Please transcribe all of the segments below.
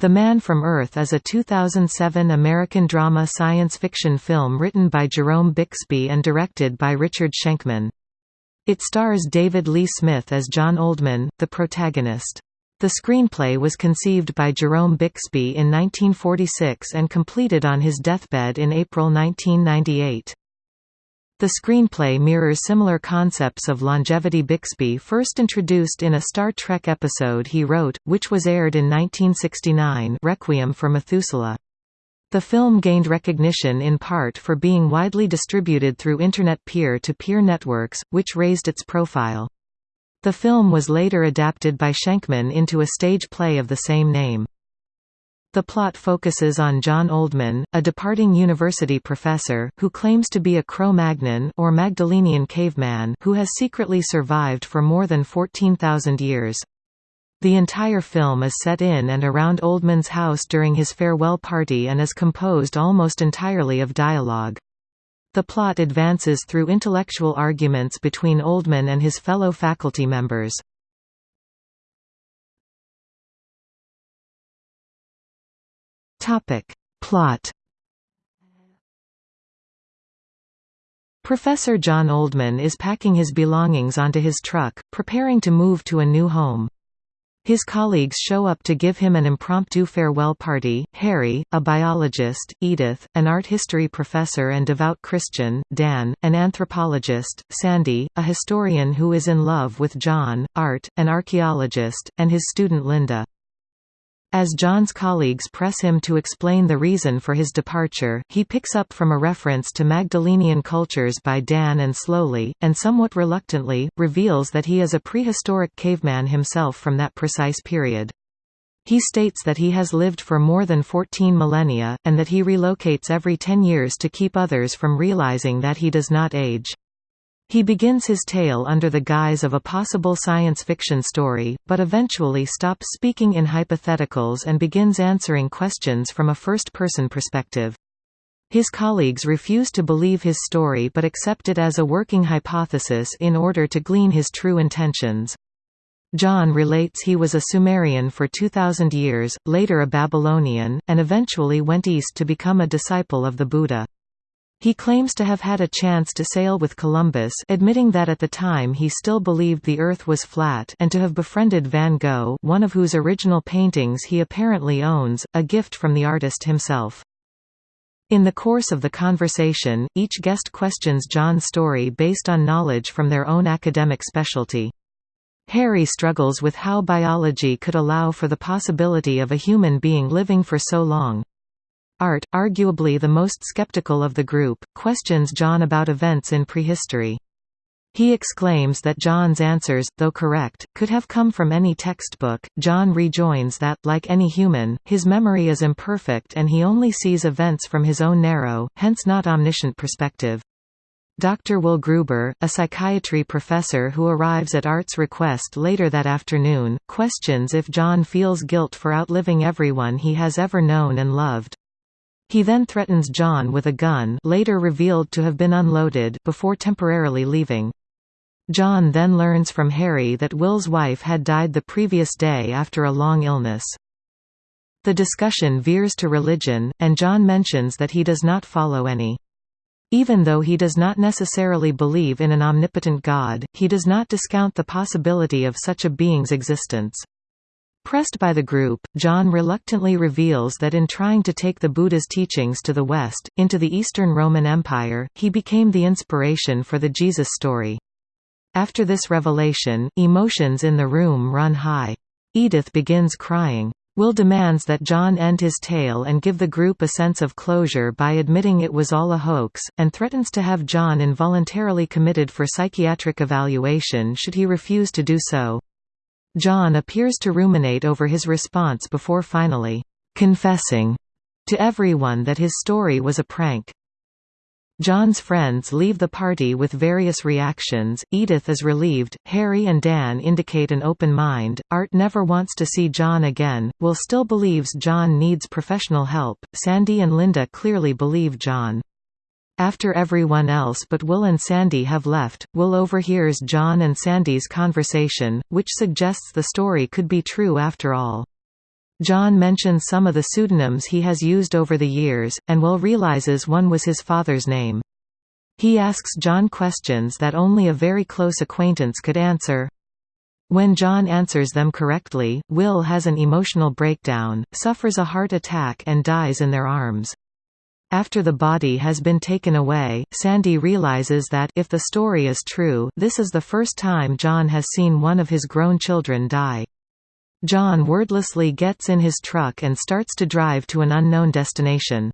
The Man from Earth is a 2007 American drama science fiction film written by Jerome Bixby and directed by Richard Schenkman. It stars David Lee Smith as John Oldman, the protagonist. The screenplay was conceived by Jerome Bixby in 1946 and completed on his deathbed in April 1998. The screenplay mirrors similar concepts of longevity Bixby first introduced in a Star Trek episode he wrote, which was aired in 1969 Requiem for Methuselah. The film gained recognition in part for being widely distributed through Internet peer-to-peer -peer networks, which raised its profile. The film was later adapted by Schenkman into a stage play of the same name. The plot focuses on John Oldman, a departing university professor, who claims to be a Cro-Magnon or Magdalenian caveman who has secretly survived for more than 14,000 years. The entire film is set in and around Oldman's house during his farewell party and is composed almost entirely of dialogue. The plot advances through intellectual arguments between Oldman and his fellow faculty members. Topic. Plot Professor John Oldman is packing his belongings onto his truck, preparing to move to a new home. His colleagues show up to give him an impromptu farewell party, Harry, a biologist, Edith, an art history professor and devout Christian, Dan, an anthropologist, Sandy, a historian who is in love with John, Art, an archaeologist, and his student Linda. As John's colleagues press him to explain the reason for his departure, he picks up from a reference to Magdalenian cultures by Dan and slowly, and somewhat reluctantly, reveals that he is a prehistoric caveman himself from that precise period. He states that he has lived for more than 14 millennia, and that he relocates every 10 years to keep others from realizing that he does not age. He begins his tale under the guise of a possible science fiction story, but eventually stops speaking in hypotheticals and begins answering questions from a first-person perspective. His colleagues refuse to believe his story but accept it as a working hypothesis in order to glean his true intentions. John relates he was a Sumerian for 2,000 years, later a Babylonian, and eventually went east to become a disciple of the Buddha. He claims to have had a chance to sail with Columbus admitting that at the time he still believed the Earth was flat and to have befriended Van Gogh one of whose original paintings he apparently owns, a gift from the artist himself. In the course of the conversation, each guest questions John's story based on knowledge from their own academic specialty. Harry struggles with how biology could allow for the possibility of a human being living for so long. Art, arguably the most skeptical of the group, questions John about events in prehistory. He exclaims that John's answers, though correct, could have come from any textbook. John rejoins that, like any human, his memory is imperfect and he only sees events from his own narrow, hence not omniscient perspective. Dr. Will Gruber, a psychiatry professor who arrives at Art's request later that afternoon, questions if John feels guilt for outliving everyone he has ever known and loved. He then threatens John with a gun later revealed to have been unloaded before temporarily leaving. John then learns from Harry that Will's wife had died the previous day after a long illness. The discussion veers to religion, and John mentions that he does not follow any. Even though he does not necessarily believe in an omnipotent God, he does not discount the possibility of such a being's existence. Pressed by the group, John reluctantly reveals that in trying to take the Buddha's teachings to the West, into the Eastern Roman Empire, he became the inspiration for the Jesus story. After this revelation, emotions in the room run high. Edith begins crying. Will demands that John end his tale and give the group a sense of closure by admitting it was all a hoax, and threatens to have John involuntarily committed for psychiatric evaluation should he refuse to do so. John appears to ruminate over his response before finally confessing to everyone that his story was a prank. John's friends leave the party with various reactions, Edith is relieved, Harry and Dan indicate an open mind, Art never wants to see John again, Will still believes John needs professional help, Sandy and Linda clearly believe John. After everyone else but Will and Sandy have left, Will overhears John and Sandy's conversation, which suggests the story could be true after all. John mentions some of the pseudonyms he has used over the years, and Will realizes one was his father's name. He asks John questions that only a very close acquaintance could answer. When John answers them correctly, Will has an emotional breakdown, suffers a heart attack and dies in their arms. After the body has been taken away, Sandy realizes that if the story is true, this is the first time John has seen one of his grown children die. John wordlessly gets in his truck and starts to drive to an unknown destination.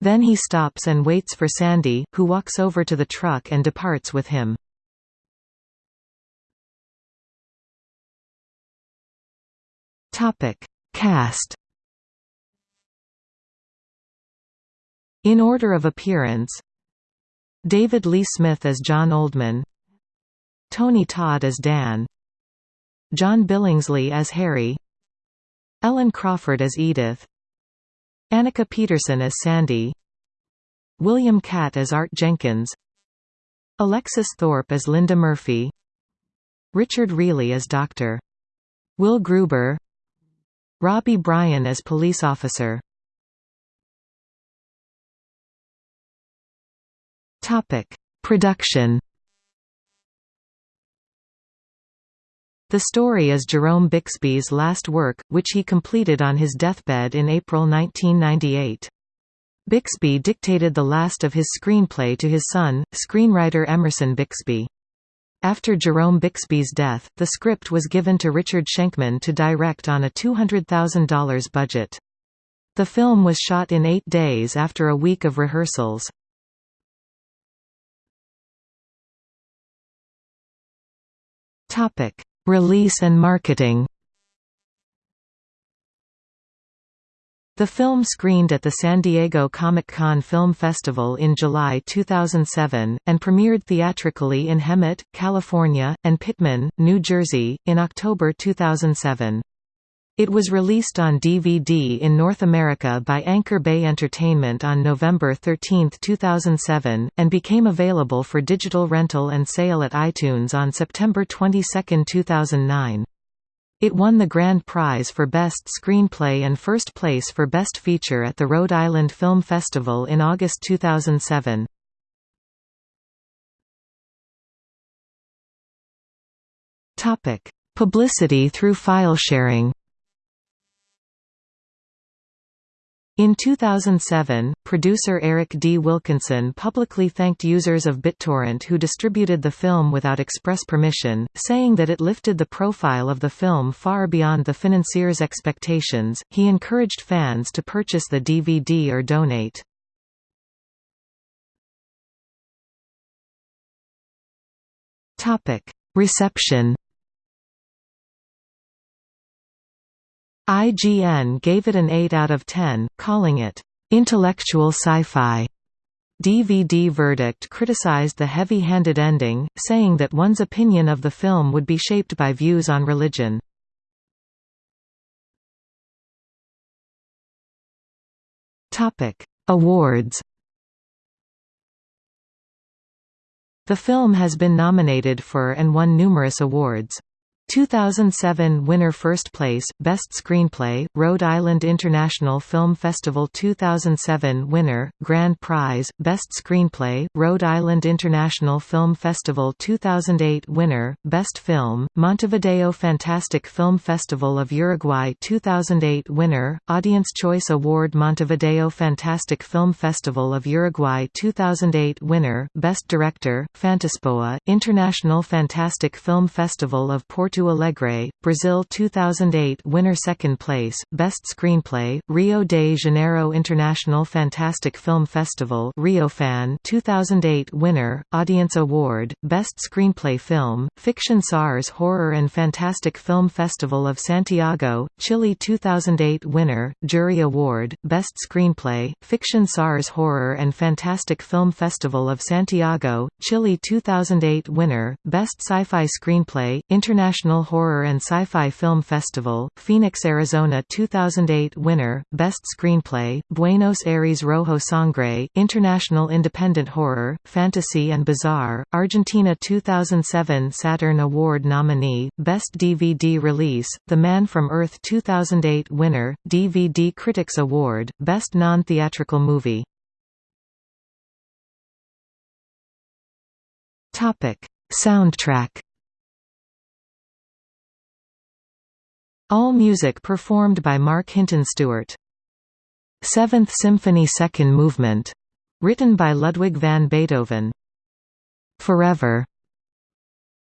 Then he stops and waits for Sandy, who walks over to the truck and departs with him. Cast. In order of appearance: David Lee Smith as John Oldman, Tony Todd as Dan, John Billingsley as Harry, Ellen Crawford as Edith, Annika Peterson as Sandy, William Katt as Art Jenkins, Alexis Thorpe as Linda Murphy, Richard Riehle as Dr. Will Gruber, Robbie Bryan as police officer Production The story is Jerome Bixby's last work, which he completed on his deathbed in April 1998. Bixby dictated the last of his screenplay to his son, screenwriter Emerson Bixby. After Jerome Bixby's death, the script was given to Richard Schenkman to direct on a $200,000 budget. The film was shot in eight days after a week of rehearsals. Release and marketing The film screened at the San Diego Comic-Con Film Festival in July 2007, and premiered theatrically in Hemet, California, and Pitman, New Jersey, in October 2007. It was released on DVD in North America by Anchor Bay Entertainment on November 13, 2007, and became available for digital rental and sale at iTunes on September 22, 2009. It won the grand prize for Best Screenplay and first place for Best Feature at the Rhode Island Film Festival in August 2007. Publicity through file sharing In 2007, producer Eric D. Wilkinson publicly thanked users of BitTorrent who distributed the film without express permission, saying that it lifted the profile of the film far beyond the financier's expectations. He encouraged fans to purchase the DVD or donate. Topic: Reception IGN gave it an 8 out of 10, calling it, "...intellectual sci-fi." DVD Verdict criticized the heavy-handed ending, saying that one's opinion of the film would be shaped by views on religion. Awards The film has been nominated for and won numerous awards. 2007 winner First place, Best Screenplay, Rhode Island International Film Festival 2007 winner, Grand Prize, Best Screenplay, Rhode Island International Film Festival 2008 winner, Best Film, Montevideo Fantastic Film Festival of Uruguay 2008 winner, Audience Choice Award Montevideo Fantastic Film Festival of Uruguay 2008 winner, Best Director, Fantaspoa, International Fantastic Film Festival of Porto Porto Alegre, Brazil 2008 winner second place, Best Screenplay, Rio de Janeiro International Fantastic Film Festival RioFan 2008 winner, Audience Award, Best Screenplay Film, Fiction SARS Horror and Fantastic Film Festival of Santiago, Chile 2008 winner, Jury Award, Best Screenplay, Fiction SARS Horror and Fantastic Film Festival of Santiago, Chile 2008 winner, Best Sci-Fi Screenplay, International International Horror and Sci-Fi Film Festival, Phoenix, Arizona 2008 winner, Best Screenplay, Buenos Aires Rojo Sangre, International Independent Horror, Fantasy and Bizarre, Argentina 2007 Saturn Award nominee, Best DVD Release, The Man from Earth 2008 winner, DVD Critics Award, Best Non-Theatrical Movie Topic: Soundtrack. All music performed by Mark Hinton Stewart. Seventh Symphony Second Movement. Written by Ludwig van Beethoven. Forever.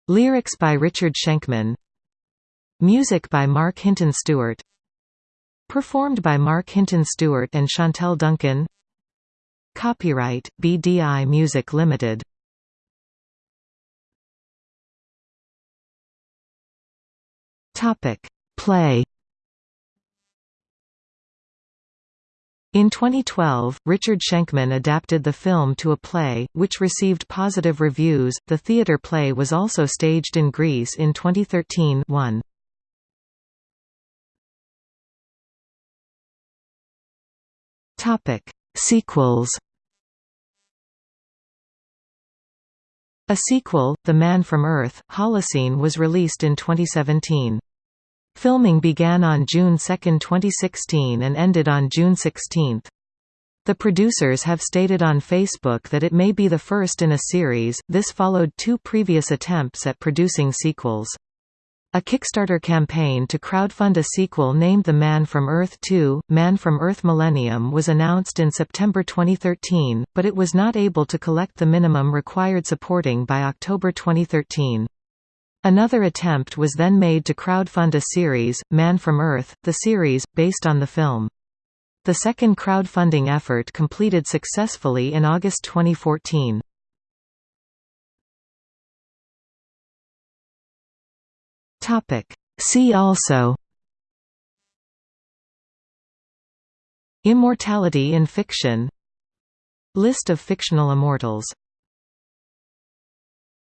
Lyrics by Richard Schenkman. Music by Mark Hinton Stewart. Performed by Mark Hinton Stewart and Chantel Duncan. Copyright BDI Music Limited. Topic: Play. In 2012, Richard Schenkman adapted the film to a play, which received positive reviews. The theatre play was also staged in Greece in 2013 1. Topic: Sequels. A sequel, The Man from Earth, Holocene was released in 2017. Filming began on June 2, 2016 and ended on June 16. The producers have stated on Facebook that it may be the first in a series, this followed two previous attempts at producing sequels. A Kickstarter campaign to crowdfund a sequel named The Man from Earth 2, Man from Earth Millennium was announced in September 2013, but it was not able to collect the minimum required supporting by October 2013. Another attempt was then made to crowdfund a series, Man from Earth, the series, based on the film. The second crowdfunding effort completed successfully in August 2014. See also Immortality in fiction List of fictional immortals